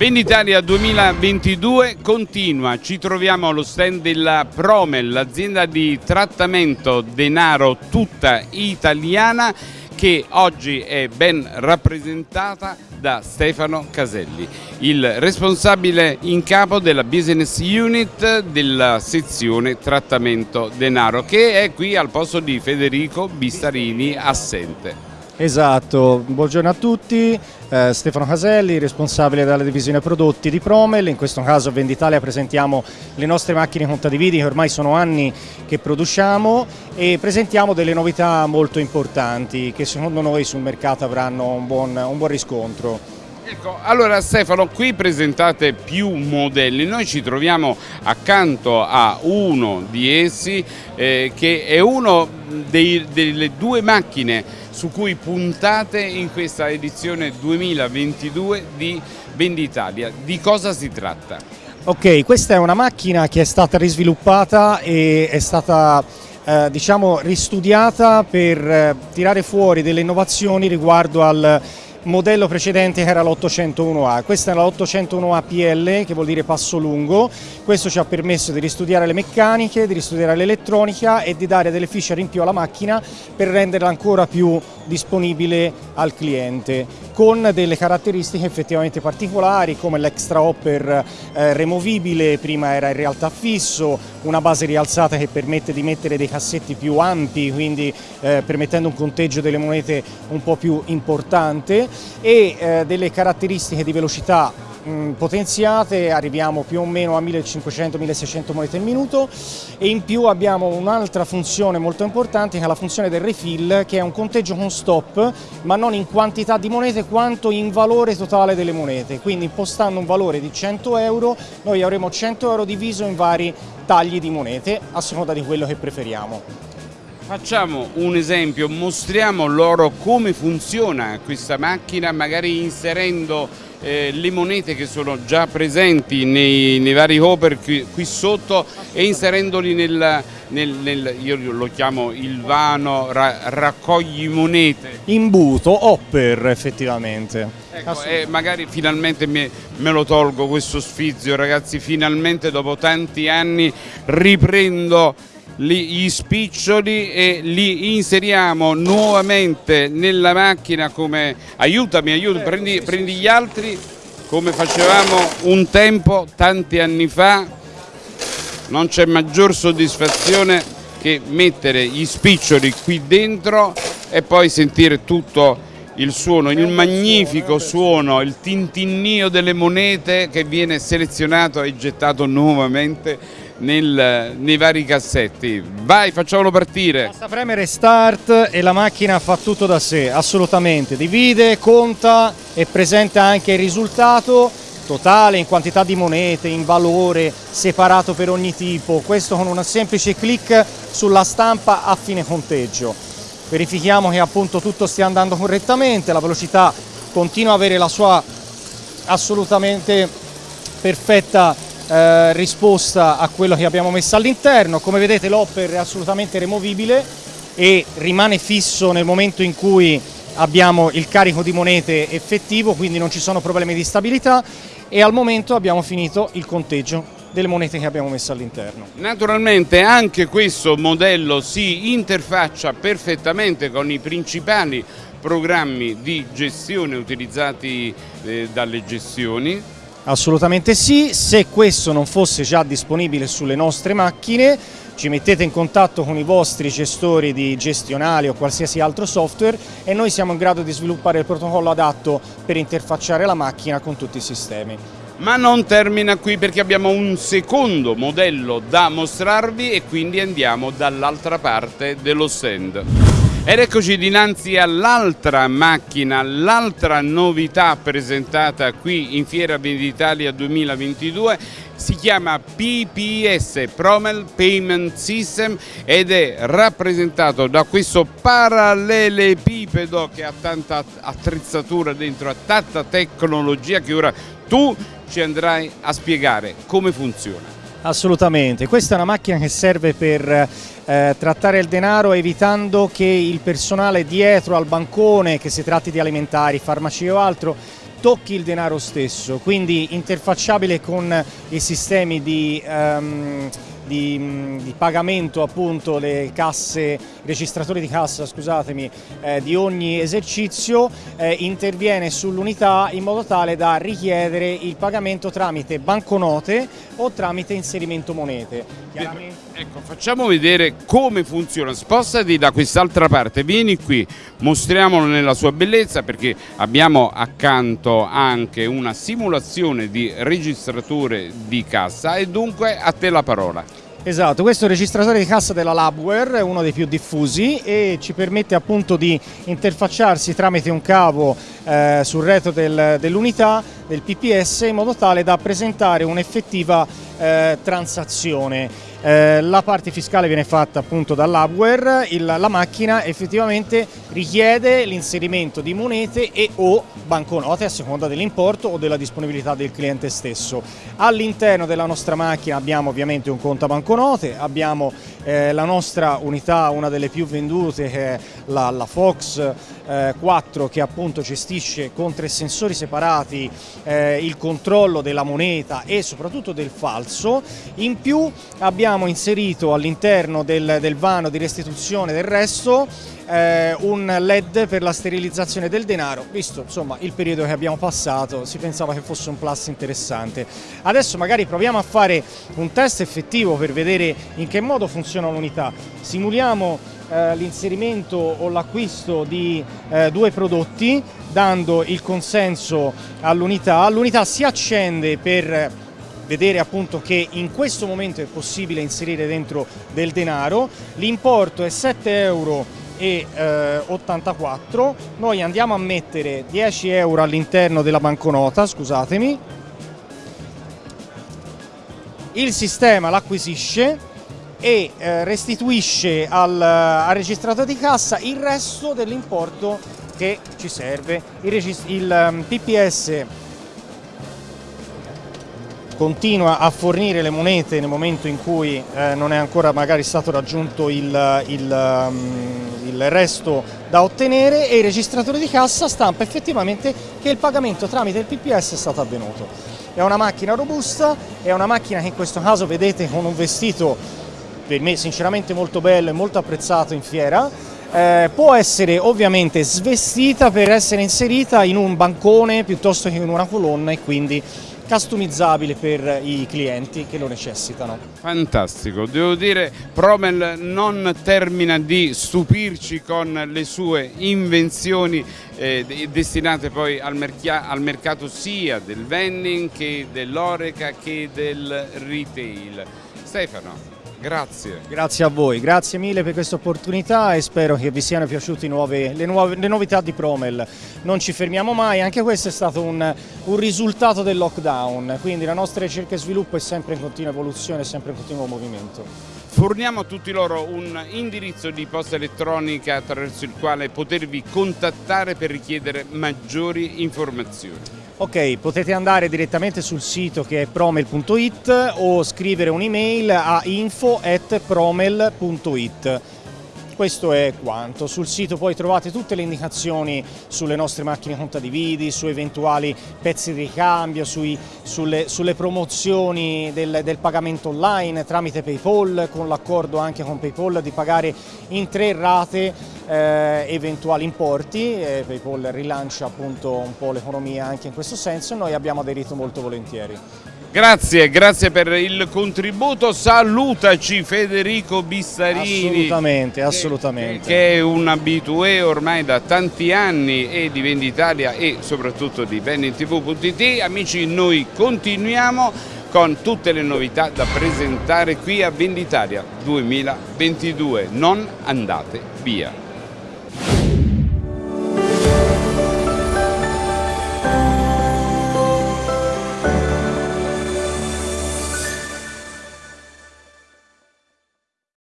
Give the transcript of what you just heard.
Venditalia 2022 continua, ci troviamo allo stand della Promel, l'azienda di trattamento denaro tutta italiana che oggi è ben rappresentata da Stefano Caselli, il responsabile in capo della business unit della sezione trattamento denaro che è qui al posto di Federico Bistarini assente. Esatto, buongiorno a tutti, eh, Stefano Caselli, responsabile della divisione prodotti di Promel, in questo caso Venditalia presentiamo le nostre macchine contadividi che ormai sono anni che produciamo e presentiamo delle novità molto importanti che secondo noi sul mercato avranno un buon, un buon riscontro. Ecco, allora Stefano, qui presentate più modelli, noi ci troviamo accanto a uno di essi eh, che è uno dei, delle due macchine su cui puntate in questa edizione 2022 di Venditalia. Di cosa si tratta? Ok, questa è una macchina che è stata risviluppata e è stata eh, diciamo ristudiata per eh, tirare fuori delle innovazioni riguardo al modello precedente era l'801A, questa è la 801A PL che vuol dire passo lungo, questo ci ha permesso di ristudiare le meccaniche, di ristudiare l'elettronica e di dare delle feature in più alla macchina per renderla ancora più disponibile al cliente con delle caratteristiche effettivamente particolari come l'extra hopper eh, removibile, prima era in realtà fisso, una base rialzata che permette di mettere dei cassetti più ampi, quindi eh, permettendo un conteggio delle monete un po' più importante e eh, delle caratteristiche di velocità potenziate, arriviamo più o meno a 1500-1600 monete al minuto e in più abbiamo un'altra funzione molto importante che è la funzione del refill che è un conteggio con stop ma non in quantità di monete quanto in valore totale delle monete, quindi impostando un valore di 100 euro noi avremo 100 euro diviso in vari tagli di monete a seconda di quello che preferiamo. Facciamo un esempio, mostriamo loro come funziona questa macchina, magari inserendo eh, le monete che sono già presenti nei, nei vari hopper qui, qui, sotto e inserendoli nel, nel, nel, io lo chiamo il vano ra, raccogli monete. Imbuto, hopper effettivamente. Ecco, e magari finalmente me, me lo tolgo questo sfizio ragazzi, finalmente dopo tanti anni riprendo gli spiccioli e li inseriamo nuovamente nella macchina come aiutami, aiutami, prendi, prendi gli altri come facevamo un tempo tanti anni fa. Non c'è maggior soddisfazione che mettere gli spiccioli qui dentro e poi sentire tutto il suono, il magnifico suono, il tintinnio delle monete che viene selezionato e gettato nuovamente nel, nei vari cassetti. Vai, facciamolo partire. Basta premere start e la macchina fa tutto da sé, assolutamente. Divide, conta e presenta anche il risultato totale in quantità di monete, in valore, separato per ogni tipo. Questo con un semplice clic sulla stampa a fine conteggio. Verifichiamo che appunto tutto stia andando correttamente, la velocità continua ad avere la sua assolutamente perfetta eh, risposta a quello che abbiamo messo all'interno. Come vedete l'hopper è assolutamente removibile e rimane fisso nel momento in cui abbiamo il carico di monete effettivo, quindi non ci sono problemi di stabilità e al momento abbiamo finito il conteggio delle monete che abbiamo messo all'interno. Naturalmente anche questo modello si interfaccia perfettamente con i principali programmi di gestione utilizzati eh, dalle gestioni Assolutamente sì, se questo non fosse già disponibile sulle nostre macchine ci mettete in contatto con i vostri gestori di gestionali o qualsiasi altro software e noi siamo in grado di sviluppare il protocollo adatto per interfacciare la macchina con tutti i sistemi. Ma non termina qui perché abbiamo un secondo modello da mostrarvi e quindi andiamo dall'altra parte dello stand. Ed eccoci dinanzi all'altra macchina, l'altra novità presentata qui in Fiera Venditalia 2022 si chiama PPS Promel Payment System ed è rappresentato da questo parallelepipedo che ha tanta attrezzatura dentro, ha tanta tecnologia che ora tu ci andrai a spiegare come funziona. Assolutamente, questa è una macchina che serve per eh, trattare il denaro evitando che il personale dietro al bancone, che si tratti di alimentari, farmaci o altro, tocchi il denaro stesso, quindi interfacciabile con i sistemi di... Um, di, di, pagamento appunto le casse, i registratori di cassa scusatemi, eh, di ogni esercizio eh, interviene sull'unità in modo tale da richiedere il pagamento tramite banconote o tramite inserimento monete. Ecco, facciamo vedere come funziona, spostati da quest'altra parte, vieni qui, mostriamolo nella sua bellezza perché abbiamo accanto anche una simulazione di registratore di cassa e dunque a te la parola. Esatto, questo è il registratore di cassa della Labware, uno dei più diffusi e ci permette appunto di interfacciarsi tramite un cavo eh, sul retro del, dell'unità del PPS in modo tale da presentare un'effettiva eh, transazione. Eh, la parte fiscale viene fatta appunto dall'hardware, la macchina effettivamente richiede l'inserimento di monete e o banconote a seconda dell'importo o della disponibilità del cliente stesso. All'interno della nostra macchina abbiamo ovviamente un conto banconote, abbiamo eh, la nostra unità, una delle più vendute che è la, la Fox eh, 4 che appunto gestisce con tre sensori separati eh, il controllo della moneta e soprattutto del falso. In più abbiamo abbiamo inserito all'interno del, del, vano di restituzione del resto eh, un led per la sterilizzazione del denaro, visto insomma il periodo che abbiamo passato si pensava che fosse un plus interessante. Adesso magari proviamo a fare un test effettivo per vedere in che modo funziona l'unità. Simuliamo eh, l'inserimento o l'acquisto di eh, due prodotti dando il consenso all'unità. L'unità si accende per vedere appunto che in questo momento è possibile inserire dentro del denaro, l'importo è 7 euro eh, 84, noi andiamo a mettere 10 euro all'interno della banconota, scusatemi, il sistema l'acquisisce e eh, restituisce al, al registratore di cassa il resto dell'importo che ci serve. Il, il um, PPS continua a fornire le monete nel momento in cui eh, non è ancora magari stato raggiunto il, il, um, il, resto da ottenere e il registratore di cassa stampa effettivamente che il pagamento tramite il PPS è stato avvenuto. È una macchina robusta, è una macchina che in questo caso vedete con un vestito per me sinceramente molto bello e molto apprezzato in fiera, eh, può essere ovviamente svestita per essere inserita in un bancone piuttosto che in una colonna e quindi customizzabile per i clienti che lo necessitano. Fantastico, devo dire Promel non termina di stupirci con le sue invenzioni eh, destinate poi al, al, mercato sia del vending che dell'oreca che del retail. Stefano, Grazie. Grazie a voi, grazie mille per questa opportunità e spero che vi siano piaciute nuove, le, nuove, le, novità di Promel. Non ci fermiamo mai, anche questo è stato un, un, risultato del lockdown, quindi la nostra ricerca e sviluppo è sempre in continua evoluzione, sempre in continuo movimento. Forniamo a tutti loro un indirizzo di posta elettronica attraverso il quale potervi contattare per richiedere maggiori informazioni. Ok, potete andare direttamente sul sito che è promel.it o scrivere un'email a info.promel.it questo è quanto. Sul sito poi trovate tutte le indicazioni sulle nostre macchine contadividi, su eventuali pezzi di ricambio, sui, sulle, sulle, promozioni del, del, pagamento online tramite Paypal, con l'accordo anche con Paypal di pagare in tre rate eh, eventuali importi. Eh, Paypal rilancia appunto un po' l'economia anche in questo senso e noi abbiamo aderito molto volentieri. Grazie, grazie per il contributo. Salutaci Federico Bissarini. Assolutamente, assolutamente. Che, è un abitué ormai da tanti anni e di Venditalia e soprattutto di venditv.it. Amici, noi continuiamo con tutte le novità da presentare qui a Venditalia 2022. Non andate via.